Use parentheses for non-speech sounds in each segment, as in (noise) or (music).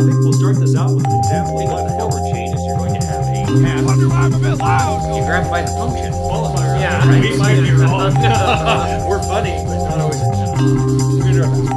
think we'll start this out with an example what the hell forward changes, you're going to have a path. Wonder why I'm a bit loud. You grab by the function. qualifier. Yeah, right. We might be wrong. We're funny, but not always. We're gonna do our best.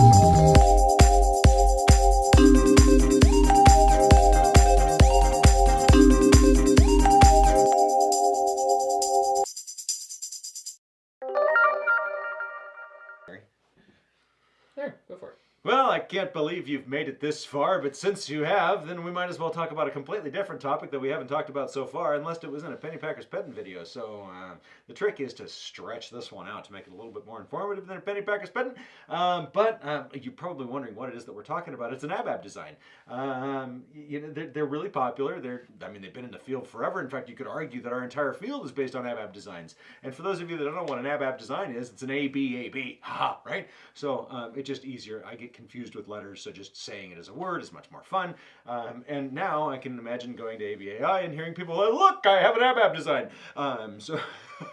There, go for it. Well, I can't believe you've made it this far, but since you have, then we might as well talk about a completely different topic that we haven't talked about so far, unless it was in a Pennypackers Petting video. So uh, the trick is to stretch this one out to make it a little bit more informative than a Pennypackers Petting. Um, but um, you're probably wondering what it is that we're talking about. It's an ABAB design. Um, you know, they're, they're really popular. They're, I mean, they've been in the field forever. In fact, you could argue that our entire field is based on ABAB designs. And for those of you that don't know what an ABAB design is, it's an ABAB, ha, right? So um, it's just easier. I get confused with letters, so just saying it as a word is much more fun. Um, and now I can imagine going to ABAI and hearing people, like, look, I have an ABAB design. Um, so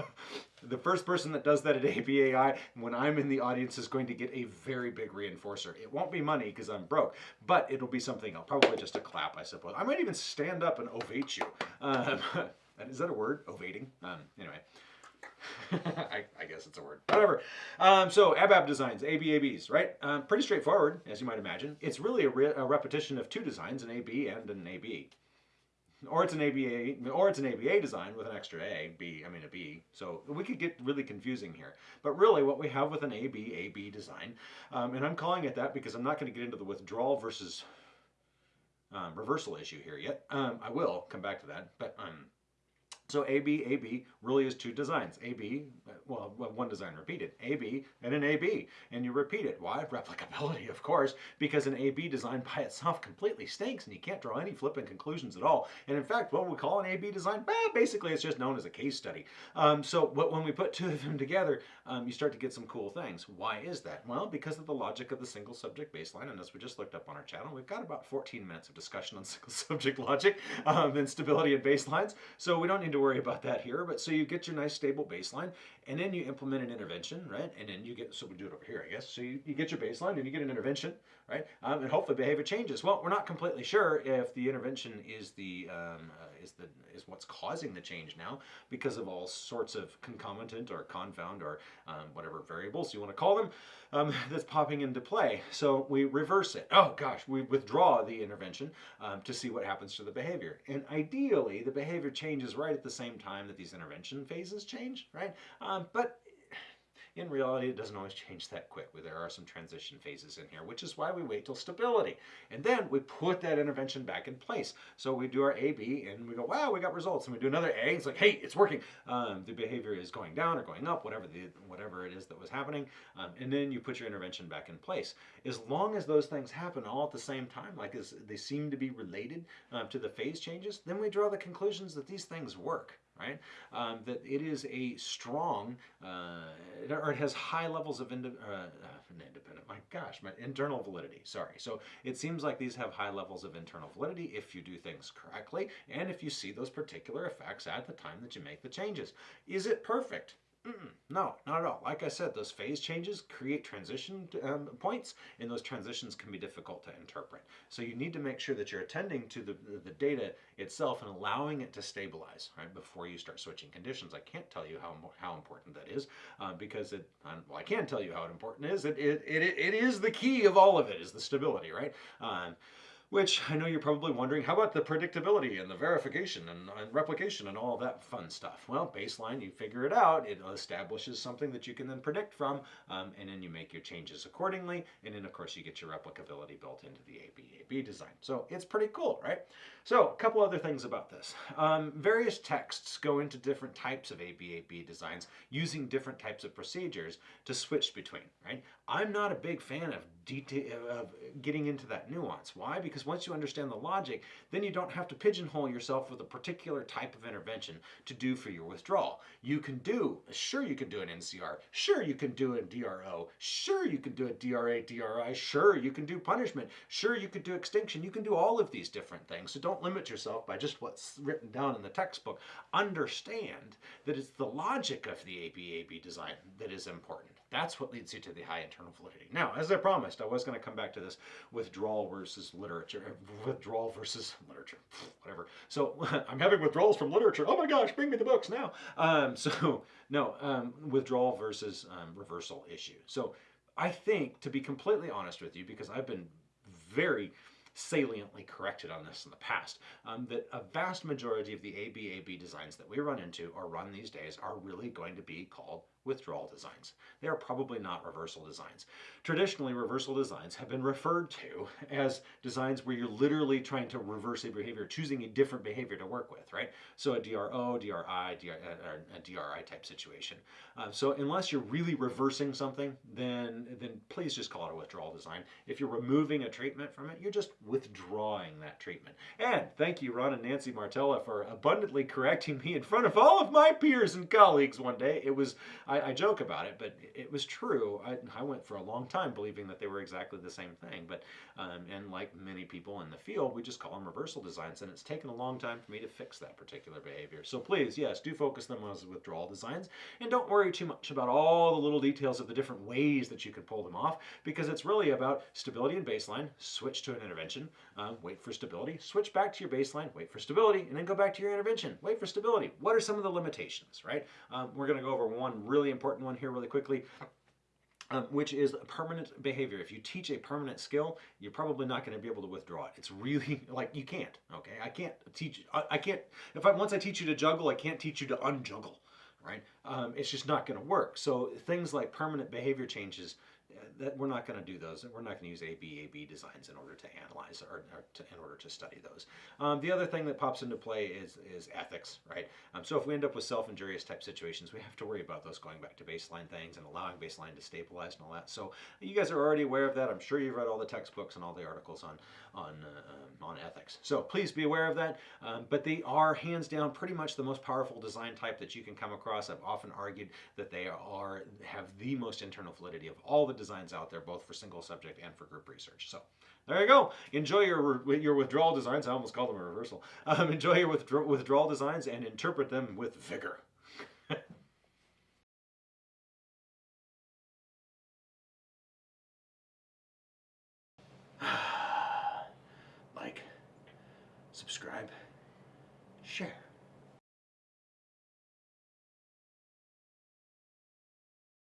(laughs) the first person that does that at ABAI, when I'm in the audience, is going to get a very big reinforcer. It won't be money because I'm broke, but it'll be something else. Probably just a clap, I suppose. I might even stand up and ovate you. Um, (laughs) is that a word? Ovating? Um, anyway. (laughs) I, I guess it's a word. Whatever. Um, so ABAB designs, ABABs, right? Um, pretty straightforward, as you might imagine. It's really a, re- a repetition of two designs, an AB and an AB. Or it's an ABA, or it's an ABA design with an extra A, B, I mean a B. So we could get really confusing here. But really what we have with an AB, AB design, um, and I'm calling it that because I'm not going to get into the withdrawal versus um, reversal issue here yet. Um, I will come back to that, but um, so AB, AB really is two designs. AB, well, one design repeated. AB and an AB. And you repeat it. Why? Replicability, of course, because an AB design by itself completely stinks and you can't draw any flippant conclusions at all. And in fact, what we call an AB design, eh, basically it's just known as a case study. Um, so when we put two of them together, um, you start to get some cool things. Why is that? Well, because of the logic of the single subject baseline. And as we just looked up on our channel, we've got about 14 minutes of discussion on (laughs) single subject logic um, and stability and baselines. So we don't need to worry about that here. But so you get your nice stable baseline and then you implement an intervention, right? And then you get, so we do it over here, I guess. So you, you get your baseline and you get an intervention, right? Um, and hopefully behavior changes. Well, we're not completely sure if the intervention is the, um, uh, is the, is what's causing the change now because of all sorts of concomitant or confound or um, whatever variables you want to call them um, that's popping into play. So we reverse it. Oh gosh, we withdraw the intervention um, to see what happens to the behavior. And ideally, the behavior changes right at the same time that these intervention phases change, right? Um, but in reality, it doesn't always change that quick. There are some transition phases in here, which is why we wait till stability. And then we put that intervention back in place. So we do our A-B and we go, wow, we got results. And we do another A, it's like, hey, it's working. Um, the behavior is going down or going up, whatever, the, whatever it is that was happening. Um, and then you put your intervention back in place. As long as those things happen all at the same time, like as they seem to be related um, to the phase changes, then we draw the conclusions that these things work right? Um, that it is a strong, uh, or it has high levels of uh, uh, independent, my gosh, my internal validity, sorry. So it seems like these have high levels of internal validity if you do things correctly and if you see those particular effects at the time that you make the changes. Is it perfect? Mm-mm, no, not at all. Like I said, those phase changes create transition um, points, and those transitions can be difficult to interpret. So you need to make sure that you're attending to the, the data itself and allowing it to stabilize right before you start switching conditions. I can't tell you how how important that is uh, because it. Um, well, I can tell you how important it is. It, it it it is the key of all of it is the stability, right? Um, which I know you're probably wondering, how about the predictability and the verification and, and, replication and all that fun stuff? Well, baseline, you figure it out. It establishes something that you can then predict from, um, and then you make your changes accordingly. And then, of course, you get your replicability built into the ABAB design. So it's pretty cool, right? So a couple other things about this. Um, various texts go into different types of ABAB designs using different types of procedures to switch between, right? I'm not a big fan of detail of getting into that nuance. Why? Because once you understand the logic, then you don't have to pigeonhole yourself with a particular type of intervention to do for your withdrawal. You can do, sure you can do an NCR, sure you can do a DRO, sure you can do a DRA, DRI, sure you can do punishment, sure you could do extinction, you can do all of these different things. So don't limit yourself by just what's written down in the textbook. Understand that it's the logic of the ABAB design that is important. That's what leads you to the high internal validity. Now, as I promised, I was going to come back to this withdrawal versus literature, (laughs) withdrawal versus (laughs) literature, (laughs) whatever. So I'm having withdrawals from literature. Oh my gosh, bring me the books now. Um, so no, um, withdrawal versus um, reversal issue. So I think, to be completely honest with you, because I've been very saliently corrected on this in the past, um, that a vast majority of the ABAB designs that we run into or run these days are really going to be called withdrawal designs. They are probably not reversal designs. Traditionally, reversal designs have been referred to as designs where you're literally trying to reverse a behavior, choosing a different behavior to work with, right? So a DRO, DRI, DR, uh, a DRI type situation. Uh, so unless you're really reversing something, then, then please just call it a withdrawal design. If you're removing a treatment from it, you're just withdrawing that treatment. And thank you, Ron and Nancy Martella, for abundantly correcting me in front of all of my peers and colleagues one day. It was, I, I joke about it, but it was true. I, I, went for a long time believing that they were exactly the same thing. But, um, and like many people in the field, we just call them reversal designs. And it's taken a long time for me to fix that particular behavior. So please, yes, do focus them as withdrawal designs. And don't worry too much about all the little details of the different ways that you can pull them off, because it's really about stability and baseline, switch to an intervention, uh, wait for stability, switch back to your baseline, wait for stability, and then go back to your intervention, wait for stability. What are some of the limitations, right? Um, we're going to go over one really important one here really quickly. Um, which is permanent behavior. If you teach a permanent skill, you're probably not going to be able to withdraw it. It's really (laughs) like you can't. Okay, I can't teach. I, I can't. If I once I teach you to juggle, I can't teach you to unjuggle. Right? Um, it's just not going to work. So things like permanent behavior changes that we're not going to do those. We're not going to use ABAB designs in order to analyze or, or to, in order to study those. Um, the other thing that pops into play is, is ethics, right? Um, so if we end up with self-injurious type situations, we have to worry about those going back to baseline things and allowing baseline to stabilize and all that. So you guys are already aware of that. I'm sure you've read all the textbooks and all the articles on on uh, on ethics. So please be aware of that. Um, but they are hands down pretty much the most powerful design type that you can come across. I've often argued that they are have the most internal validity of all the designs out there, both for single subject and for group research. So there you go. Enjoy your your withdrawal designs. I almost called them a reversal. Um, enjoy your withdrawal designs and interpret them with vigor.